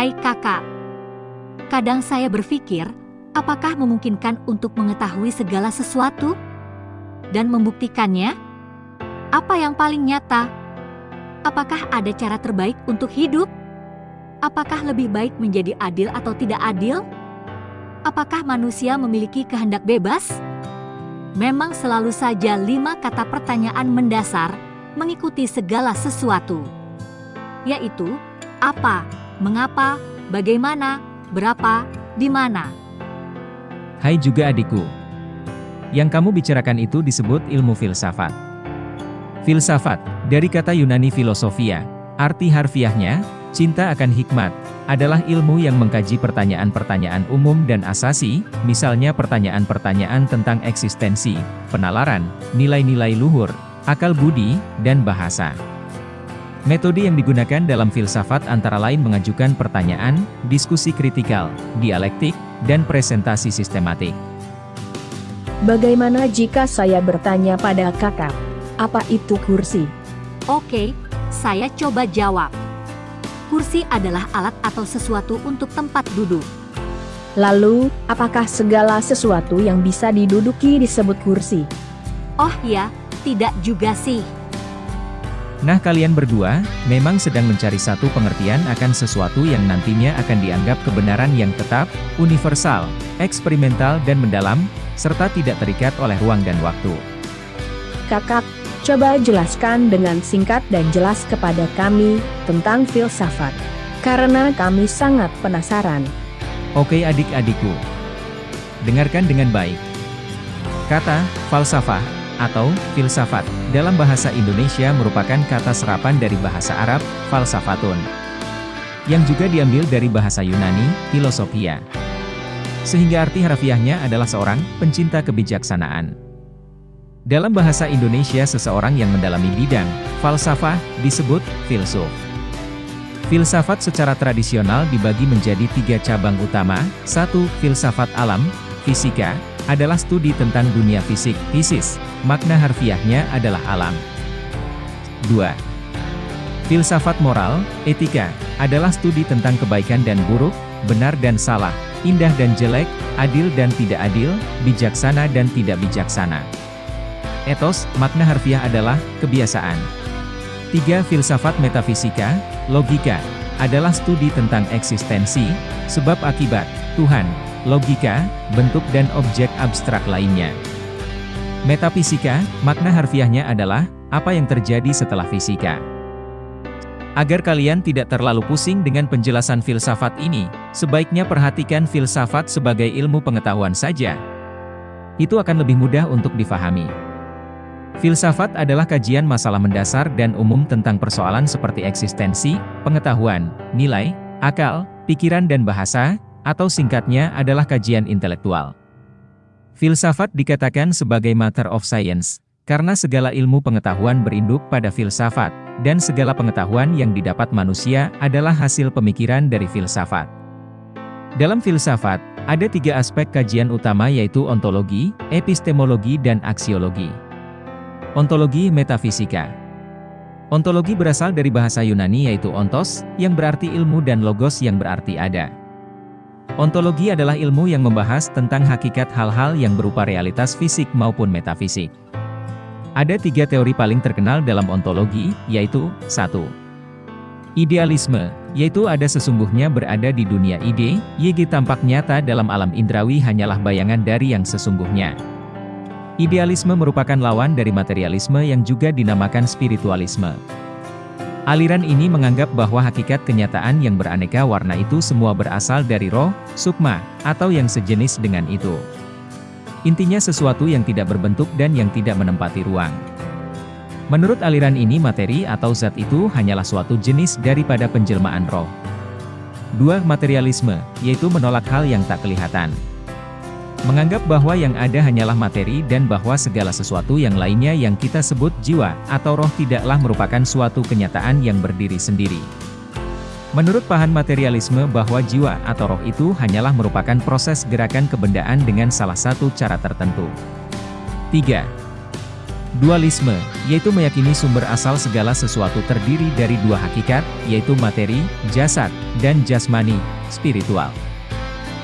Hai kakak. Kadang saya berpikir, apakah memungkinkan untuk mengetahui segala sesuatu? Dan membuktikannya? Apa yang paling nyata? Apakah ada cara terbaik untuk hidup? Apakah lebih baik menjadi adil atau tidak adil? Apakah manusia memiliki kehendak bebas? Memang selalu saja lima kata pertanyaan mendasar mengikuti segala sesuatu, yaitu apa, mengapa, bagaimana, berapa, di mana. Hai juga adikku. Yang kamu bicarakan itu disebut ilmu filsafat. Filsafat, dari kata Yunani filosofia, arti harfiahnya, cinta akan hikmat, adalah ilmu yang mengkaji pertanyaan-pertanyaan umum dan asasi, misalnya pertanyaan-pertanyaan tentang eksistensi, penalaran, nilai-nilai luhur, akal budi, dan bahasa. Metode yang digunakan dalam filsafat antara lain mengajukan pertanyaan, diskusi kritikal, dialektik, dan presentasi sistematik. Bagaimana jika saya bertanya pada kakak, apa itu kursi? Oke, saya coba jawab. Kursi adalah alat atau sesuatu untuk tempat duduk. Lalu, apakah segala sesuatu yang bisa diduduki disebut kursi? Oh ya, tidak juga sih. Nah kalian berdua, memang sedang mencari satu pengertian akan sesuatu yang nantinya akan dianggap kebenaran yang tetap, universal, eksperimental dan mendalam, serta tidak terikat oleh ruang dan waktu. Kakak, coba jelaskan dengan singkat dan jelas kepada kami tentang filsafat. Karena kami sangat penasaran. Oke adik-adikku. Dengarkan dengan baik. Kata, falsafah, atau filsafat, dalam bahasa Indonesia merupakan kata serapan dari bahasa Arab, falsafatun, yang juga diambil dari bahasa Yunani, filosofia. Sehingga arti harfiahnya adalah seorang pencinta kebijaksanaan. Dalam bahasa Indonesia seseorang yang mendalami bidang falsafah disebut filsuf. Filsafat secara tradisional dibagi menjadi tiga cabang utama, satu, filsafat alam, fisika, adalah studi tentang dunia fisik, fisis, makna harfiahnya adalah alam. 2. Filsafat moral, etika, adalah studi tentang kebaikan dan buruk, benar dan salah, indah dan jelek, adil dan tidak adil, bijaksana dan tidak bijaksana. Etos, makna harfiah adalah kebiasaan. 3. Filsafat metafisika, logika, adalah studi tentang eksistensi, sebab akibat, Tuhan, logika, bentuk dan objek abstrak lainnya. Metafisika, makna harfiahnya adalah, apa yang terjadi setelah fisika. Agar kalian tidak terlalu pusing dengan penjelasan filsafat ini, sebaiknya perhatikan filsafat sebagai ilmu pengetahuan saja. Itu akan lebih mudah untuk difahami. Filsafat adalah kajian masalah mendasar dan umum tentang persoalan seperti eksistensi, pengetahuan, nilai, akal, pikiran dan bahasa, atau singkatnya adalah kajian intelektual. Filsafat dikatakan sebagai matter of science, karena segala ilmu pengetahuan berinduk pada filsafat, dan segala pengetahuan yang didapat manusia adalah hasil pemikiran dari filsafat. Dalam filsafat, ada tiga aspek kajian utama yaitu ontologi, epistemologi dan aksiologi. Ontologi metafisika Ontologi berasal dari bahasa Yunani yaitu ontos, yang berarti ilmu dan logos yang berarti ada. Ontologi adalah ilmu yang membahas tentang hakikat hal-hal yang berupa realitas fisik maupun metafisik. Ada tiga teori paling terkenal dalam ontologi, yaitu 1. Idealisme, yaitu ada sesungguhnya berada di dunia ide, YG tampak nyata dalam alam indrawi hanyalah bayangan dari yang sesungguhnya. Idealisme merupakan lawan dari materialisme yang juga dinamakan spiritualisme. Aliran ini menganggap bahwa hakikat kenyataan yang beraneka warna itu semua berasal dari roh, sukma, atau yang sejenis dengan itu. Intinya sesuatu yang tidak berbentuk dan yang tidak menempati ruang. Menurut aliran ini materi atau zat itu hanyalah suatu jenis daripada penjelmaan roh. Dua Materialisme, yaitu menolak hal yang tak kelihatan. Menganggap bahwa yang ada hanyalah materi dan bahwa segala sesuatu yang lainnya yang kita sebut jiwa atau roh tidaklah merupakan suatu kenyataan yang berdiri sendiri. Menurut paham materialisme bahwa jiwa atau roh itu hanyalah merupakan proses gerakan kebendaan dengan salah satu cara tertentu. 3. Dualisme, yaitu meyakini sumber asal segala sesuatu terdiri dari dua hakikat, yaitu materi, jasad, dan jasmani, spiritual.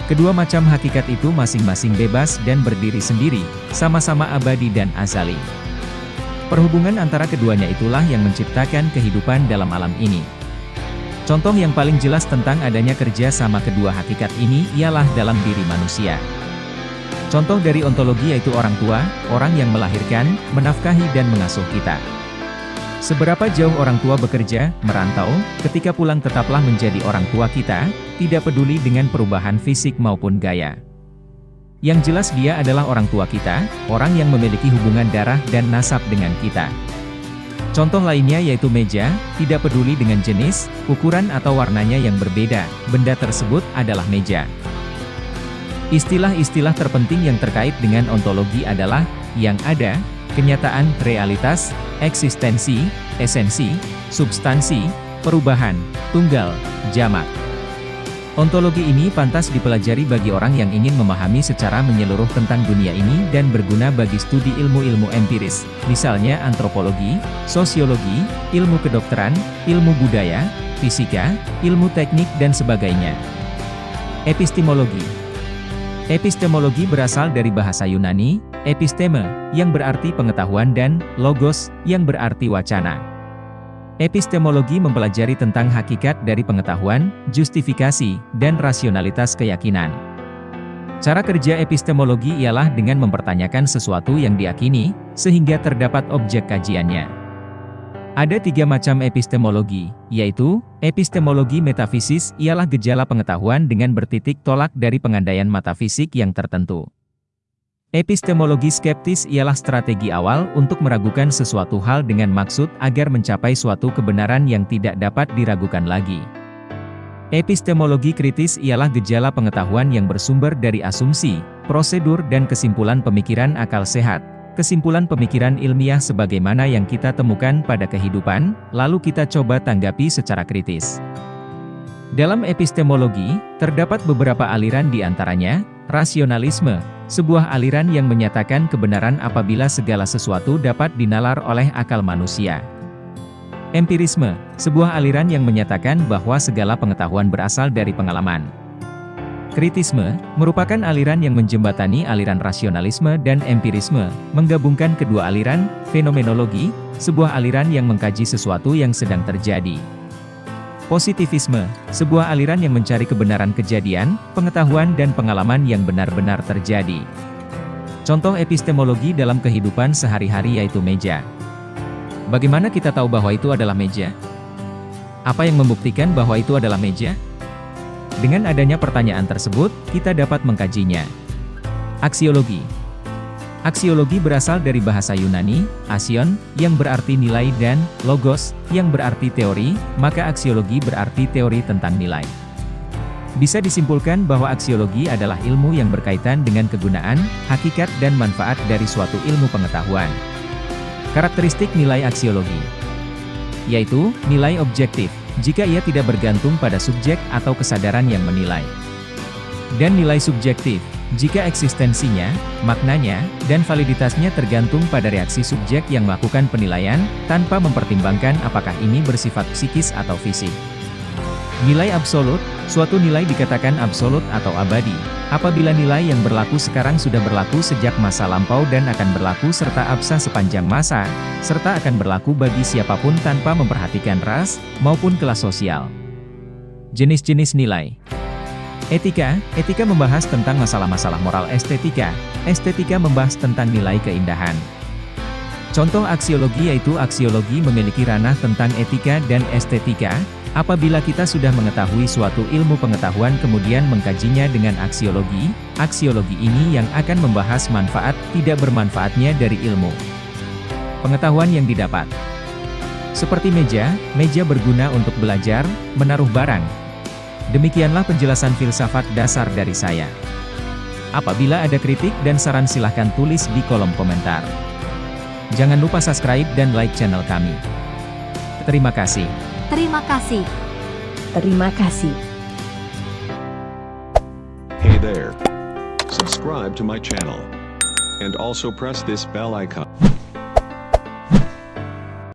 Kedua macam hakikat itu masing-masing bebas dan berdiri sendiri, sama-sama abadi dan azali. Perhubungan antara keduanya itulah yang menciptakan kehidupan dalam alam ini. Contoh yang paling jelas tentang adanya kerja sama kedua hakikat ini ialah dalam diri manusia. Contoh dari ontologi yaitu orang tua, orang yang melahirkan, menafkahi dan mengasuh kita. Seberapa jauh orang tua bekerja, merantau, ketika pulang tetaplah menjadi orang tua kita, tidak peduli dengan perubahan fisik maupun gaya. Yang jelas dia adalah orang tua kita, orang yang memiliki hubungan darah dan nasab dengan kita. Contoh lainnya yaitu meja, tidak peduli dengan jenis, ukuran atau warnanya yang berbeda, benda tersebut adalah meja. Istilah-istilah terpenting yang terkait dengan ontologi adalah, yang ada, kenyataan, realitas, eksistensi, esensi, substansi, perubahan, tunggal, jamak. Ontologi ini pantas dipelajari bagi orang yang ingin memahami secara menyeluruh tentang dunia ini dan berguna bagi studi ilmu-ilmu empiris, misalnya antropologi, sosiologi, ilmu kedokteran, ilmu budaya, fisika, ilmu teknik dan sebagainya. Epistemologi Epistemologi berasal dari bahasa Yunani, episteme, yang berarti pengetahuan dan logos, yang berarti wacana. Epistemologi mempelajari tentang hakikat dari pengetahuan, justifikasi, dan rasionalitas keyakinan. Cara kerja epistemologi ialah dengan mempertanyakan sesuatu yang diakini, sehingga terdapat objek kajiannya. Ada tiga macam epistemologi, yaitu, epistemologi metafisis ialah gejala pengetahuan dengan bertitik tolak dari pengandaian metafisik yang tertentu. Epistemologi skeptis ialah strategi awal untuk meragukan sesuatu hal dengan maksud agar mencapai suatu kebenaran yang tidak dapat diragukan lagi. Epistemologi kritis ialah gejala pengetahuan yang bersumber dari asumsi, prosedur dan kesimpulan pemikiran akal sehat, kesimpulan pemikiran ilmiah sebagaimana yang kita temukan pada kehidupan, lalu kita coba tanggapi secara kritis. Dalam epistemologi, terdapat beberapa aliran di antaranya, rasionalisme, sebuah aliran yang menyatakan kebenaran apabila segala sesuatu dapat dinalar oleh akal manusia. Empirisme, sebuah aliran yang menyatakan bahwa segala pengetahuan berasal dari pengalaman. Kritisme, merupakan aliran yang menjembatani aliran rasionalisme dan empirisme, menggabungkan kedua aliran, fenomenologi, sebuah aliran yang mengkaji sesuatu yang sedang terjadi. Positivisme, sebuah aliran yang mencari kebenaran kejadian, pengetahuan dan pengalaman yang benar-benar terjadi. Contoh epistemologi dalam kehidupan sehari-hari yaitu meja. Bagaimana kita tahu bahwa itu adalah meja? Apa yang membuktikan bahwa itu adalah meja? Dengan adanya pertanyaan tersebut, kita dapat mengkajinya. Aksiologi Aksiologi berasal dari bahasa Yunani, asion, yang berarti nilai dan logos, yang berarti teori, maka aksiologi berarti teori tentang nilai. Bisa disimpulkan bahwa aksiologi adalah ilmu yang berkaitan dengan kegunaan, hakikat dan manfaat dari suatu ilmu pengetahuan. Karakteristik nilai aksiologi yaitu nilai objektif, jika ia tidak bergantung pada subjek atau kesadaran yang menilai. Dan nilai subjektif, jika eksistensinya, maknanya, dan validitasnya tergantung pada reaksi subjek yang melakukan penilaian, tanpa mempertimbangkan apakah ini bersifat psikis atau fisik. Nilai absolut, suatu nilai dikatakan absolut atau abadi, apabila nilai yang berlaku sekarang sudah berlaku sejak masa lampau dan akan berlaku serta absah sepanjang masa, serta akan berlaku bagi siapa pun tanpa memperhatikan ras, maupun kelas sosial. Jenis-jenis nilai. Etika, etika membahas tentang masalah-masalah moral estetika, estetika membahas tentang nilai keindahan. Contoh aksiologi yaitu aksiologi memiliki ranah tentang etika dan estetika, Apabila kita sudah mengetahui suatu ilmu pengetahuan kemudian mengkajinya dengan aksiologi, aksiologi ini yang akan membahas manfaat tidak bermanfaatnya dari ilmu. Pengetahuan yang didapat Seperti meja, meja berguna untuk belajar, menaruh barang. Demikianlah penjelasan filsafat dasar dari saya. Apabila ada kritik dan saran silahkan tulis di kolom komentar. Jangan lupa subscribe dan like channel kami. Terima kasih. Terima kasih. Terima kasih. Hey there. Subscribe to my channel. And also press this bell icon.